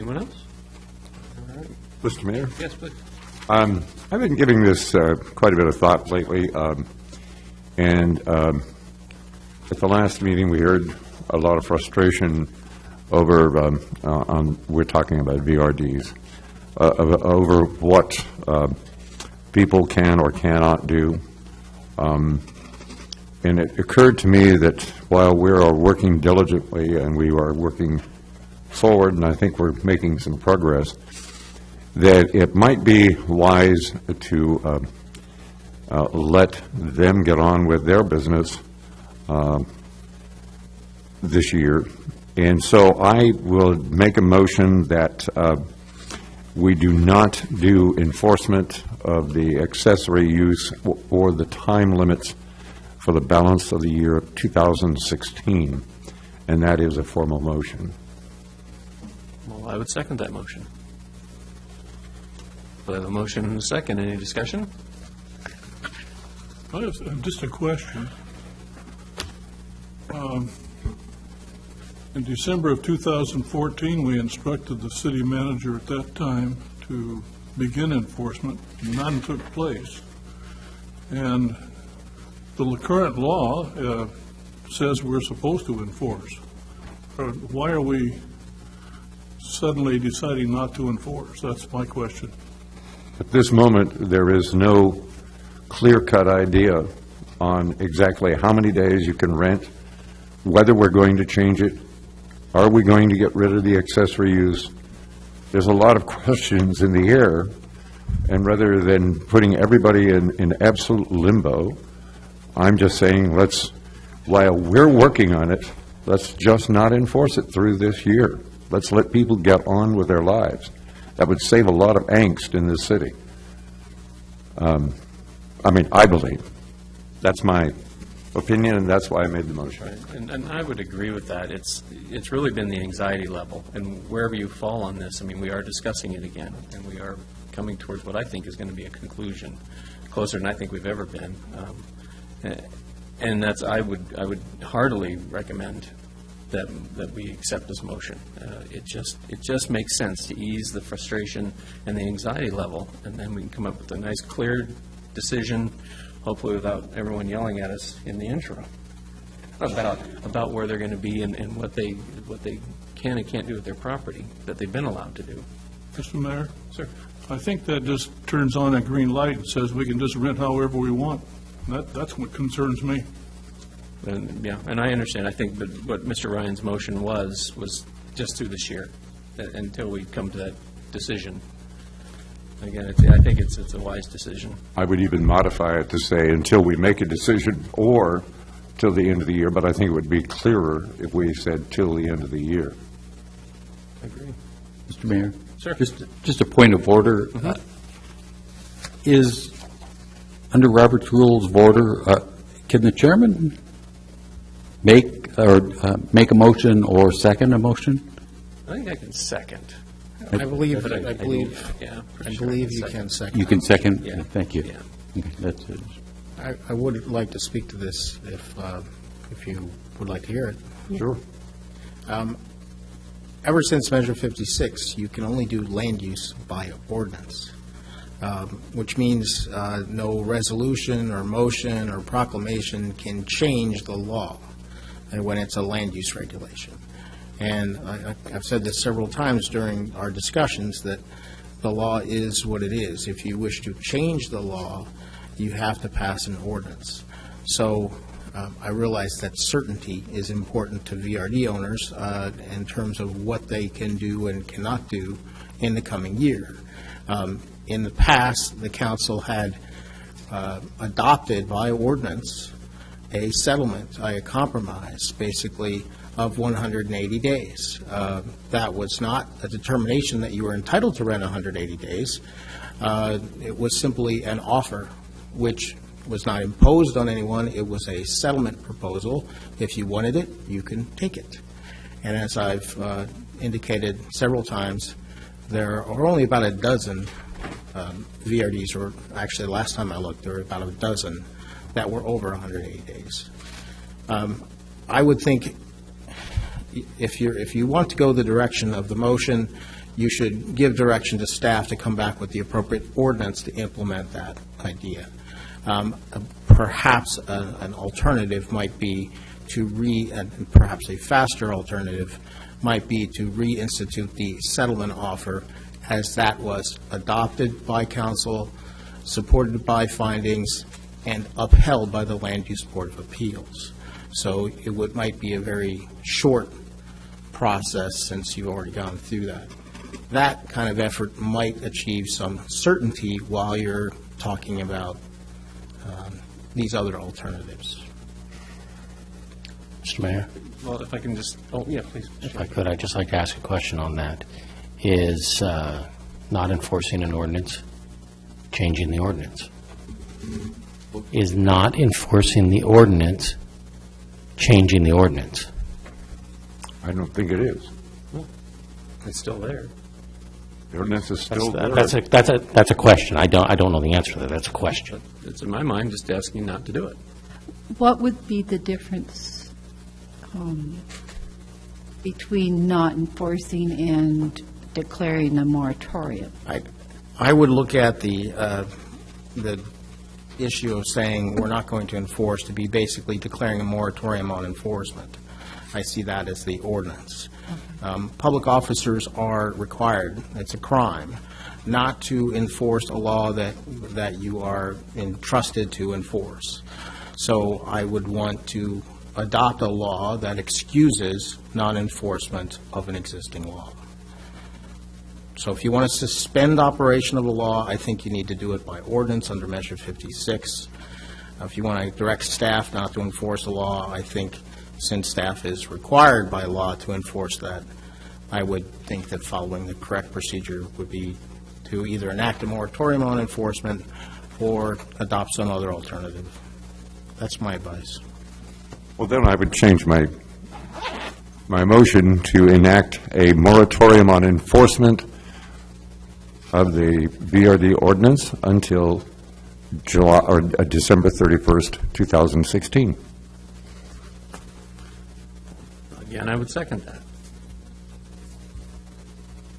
Anyone else? Mr. Mayor? Yes, please. Um, I've been giving this uh, quite a bit of thought lately, um, and um, at the last meeting, we heard a lot of frustration over, um, uh, on, we're talking about VRDs, uh, over what um, people can or cannot do. Um, And it occurred to me that while we are working diligently and we are working forward, and I think we're making some progress, that it might be wise to um, uh, let them get on with their business um, this year. And so I will make a motion that uh, we do not do enforcement of the accessory use or- the time limits for the balance of the year of 2016, and that is a formal motion. I would second that motion. We have a motion and a second. Any discussion? I have uh, just a question. Um, In December of 2014, we instructed the city manager at that time to begin enforcement. None took place. And the current law uh, says we're supposed to enforce. Why are we suddenly deciding not to enforce? That's my question. At this moment, there is no clear-cut idea on exactly how many days you can rent, whether we're going to change it, are we going to get rid of the accessory use? There's a lot of questions in the air, and rather than putting everybody in, in absolute limbo, I'm just saying, let's, while we're working on it, let's just not enforce it through this year. Let's let people get on with their lives. That would save a lot of angst in this city. Um, I mean, I believe. That's my opinion, and that's why I made the motion. And, and I would agree with that. It's, it's really been the anxiety level, and wherever you fall on this, I mean, we are discussing it again, and we are coming towards what I think is going to be a conclusion, closer than I think we've ever been. Um, eh, And that's, I would, I would heartily recommend that, that we accept this motion. Uh, It just, it just makes sense to ease the frustration and the anxiety level, and then we can come up with a nice, clear decision, hopefully without everyone yelling at us in the interim about, about where they're going to be and, and what they, what they can and can't do with their property that they've been allowed to do. Mr. Mayor? Sir. I think that just turns on a green light and says we can just rent however we want. That, that's what concerns me. And, yeah, and I understand, I think that what Mr. Ryan's motion was, was just through this year, that- until we come to that decision. Again, it's, I think it's, it's a wise decision. I would even modify it to say until we make a decision or till the end of the year, but I think it would be clearer if we said till the end of the year. I agree. Mr. Mayor? Sir. Just, just a point of order. Uh, Is, under Robert's Rules of Order, uh, can the chairman make, or uh, make a motion or second a motion? I think I can second. I believe, But I believe, Yeah. I believe you second. can second. You can second? Yeah. Thank you. Yeah. Okay, That's it. I, I would like to speak to this if, uh, if you would like to hear it. Sure. Um, Ever since Measure 56, you can only do land use by ordinance, um, which means uh, no resolution or motion or proclamation can change the law uh, when it's a land use regulation. And I- I've said this several times during our discussions, that the law is what it is. If you wish to change the law, you have to pass an ordinance. So um, I realize that certainty is important to VRD owners uh, in terms of what they can do and cannot do in the coming year. Um, In the past, the council had uh, adopted by ordinance a settlement, a compromise, basically, of 180 days. Uh, That was not a determination that you were entitled to rent 180 days. Uh, It was simply an offer, which was not imposed on anyone. It was a settlement proposal. If you wanted it, you can take it. And as I've uh, indicated several times, there are only about a dozen um, VRDs, or actually, last time I looked, there were about a dozen that were over 180 days. Um, I would think if you're, if you want to go the direction of the motion, you should give direction to staff to come back with the appropriate ordinance to implement that idea. Um, Perhaps a- an alternative might be to re, and perhaps a faster alternative might be to reinstitute the settlement offer as that was adopted by council, supported by findings, and upheld by the Land Use Board of Appeals. So it would, might be a very short process since you've already gone through that. That kind of effort might achieve some certainty while you're talking about um, these other alternatives. Mr. Mayor, Well, if I can just, oh, yeah, please. if I could, I'd just like to ask a question on that. Is uh, not enforcing an ordinance changing the ordinance? Is not enforcing the ordinance changing the ordinance? I don't think it is. It's still there. The ordinance is That's still there. that's a, that's a, that's a question. I don't, I don't know the answer to that. That's a question. It's in my mind just asking not to do it. What would be the difference um, between not enforcing and declaring a moratorium? I, I would look at the, uh, the issue of saying we're not going to enforce to be basically declaring a moratorium on enforcement. I see that as the ordinance. Um, Public officers are required, it's a crime, not to enforce a law that, that you are entrusted to enforce. So I would want to adopt a law that excuses non-enforcement of an existing law. So if you want to suspend operation of a law, I think you need to do it by ordinance under Measure 56. Uh, If you want to direct staff not to enforce a law, I think since staff is required by law to enforce that, I would think that following the correct procedure would be to either enact a moratorium on enforcement or adopt some other alternative. That's my advice. Well, then I would change my, my motion to enact a moratorium on enforcement of the VRD ordinance until July, or uh, December 31st, 2016. Again, I would second that.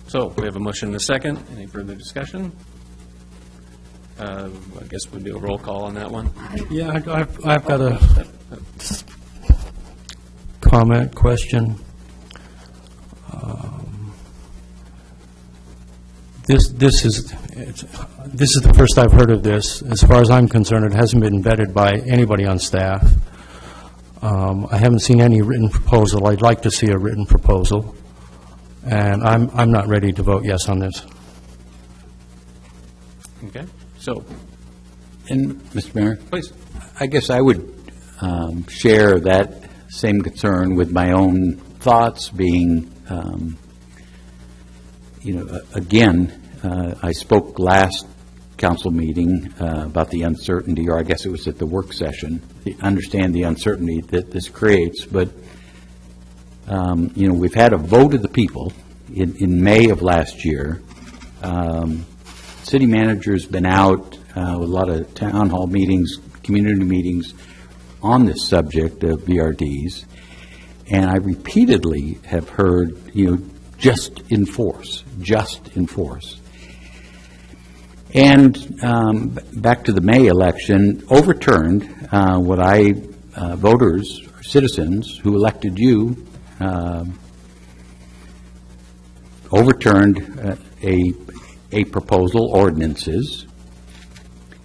So, we have a motion and a second. Any further discussion? Uh, I guess we'll do a roll call on that one. Yeah, I- I've, I've got a comment, question. This, this is, it's- this is the first I've heard of this. As far as I'm concerned, it hasn't been vetted by anybody on staff. Um, I haven't seen any written proposal. I'd like to see a written proposal, and I'm, I'm not ready to vote yes on this. Okay, so, And, Mr. Mayor? please. I guess I would um, share that same concern with my own thoughts being, um, you know, again, uh, I spoke last council meeting uh, about the uncertainty, or I guess it was at the work session, the- understand the uncertainty that this creates, but, um, you know, we've had a vote of the people in, in May of last year. Um, City manager's been out uh, with a lot of town hall meetings, community meetings on this subject of VRDs, and I repeatedly have heard, you know, just enforce, just enforce. And um, back to the May election, overturned uh, what I, uh, voters, citizens who elected you, um, overturned uh, a, a proposal, ordinances.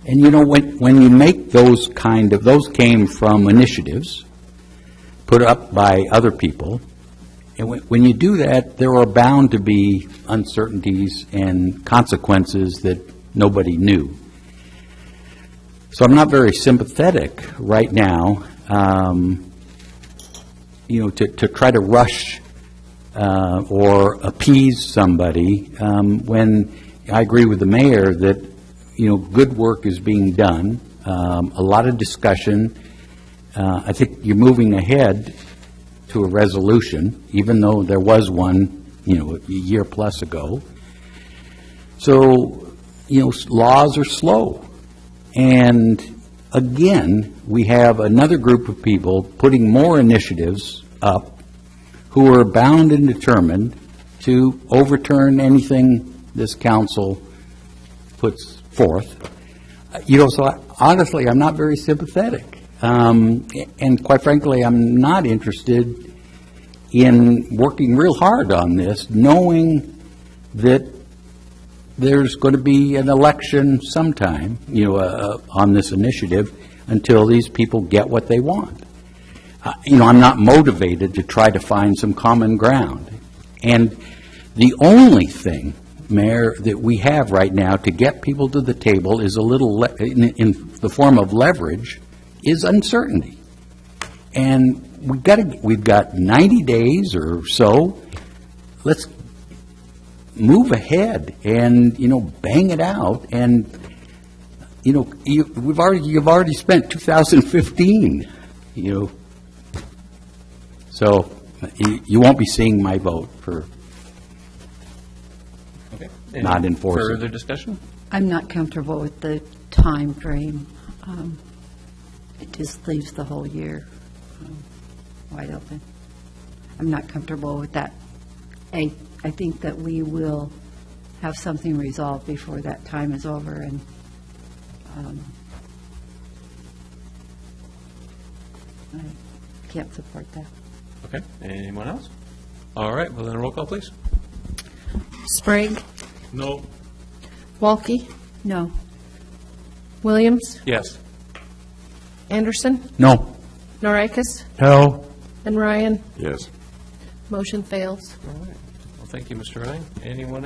And you know, when, when you make those kind of, those came from initiatives put up by other people, and when, when you do that, there are bound to be uncertainties and consequences that nobody knew. So I'm not very sympathetic right now, um, you know, to, to try to rush uh, or appease somebody, um, when I agree with the mayor that, you know, good work is being done, um, a lot of discussion. Uh, I think you're moving ahead to a resolution, even though there was one, you know, a year plus ago. So, you know, laws are slow. And again, we have another group of people putting more initiatives up who are bound and determined to overturn anything this council puts forth. You know, so I- honestly, I'm not very sympathetic. Um, And quite frankly, I'm not interested in working real hard on this, knowing that there's going to be an election sometime, you know, uh, on this initiative, until these people get what they want. Uh, You know, I'm not motivated to try to find some common ground. And the only thing, Mayor, that we have right now to get people to the table is a little, le- in in the form of leverage, is uncertainty. And we've got to, we've got 90 days or so. Let's move ahead and, you know, bang it out. And, you know, you, we've already, you've already spent 2015, you know. So you, you won't be seeing my vote for, Okay. Not Any enforcing. Further discussion? I'm not comfortable with the time frame. Um, It just leaves the whole year um, wide open. I'm not comfortable with that. I, I think that we will have something resolved before that time is over, and um, I can't support that. Okay. Anyone else? All right, well, then a roll call, please. Sprague, No, Walke, No, Williams, Yes. Anderson, no, Noreikis, No. and Ryan. Yes. Motion fails. Well, thank you, Mr. Ryan. Anyone